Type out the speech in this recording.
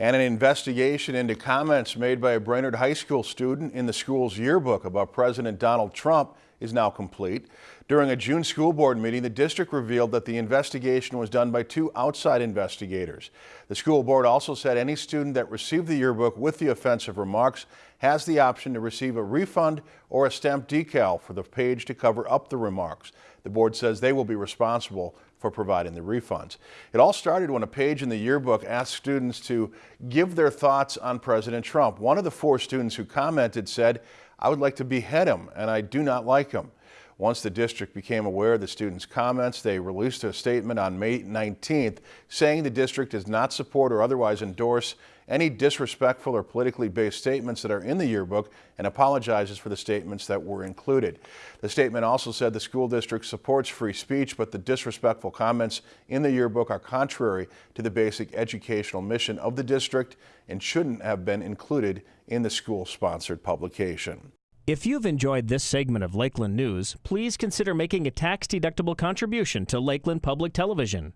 And an investigation into comments made by a Brainerd High School student in the school's yearbook about President Donald Trump is now complete. During a June school board meeting, the district revealed that the investigation was done by two outside investigators. The school board also said any student that received the yearbook with the offensive remarks has the option to receive a refund or a stamped decal for the page to cover up the remarks. The board says they will be responsible for providing the refunds. It all started when a page in the yearbook asked students to give their thoughts on President Trump. One of the four students who commented said, I would like to behead him and I do not like him. Once the district became aware of the students' comments, they released a statement on May 19th saying the district does not support or otherwise endorse any disrespectful or politically based statements that are in the yearbook and apologizes for the statements that were included. The statement also said the school district supports free speech, but the disrespectful comments in the yearbook are contrary to the basic educational mission of the district and shouldn't have been included in the school-sponsored publication. If you've enjoyed this segment of Lakeland News, please consider making a tax-deductible contribution to Lakeland Public Television.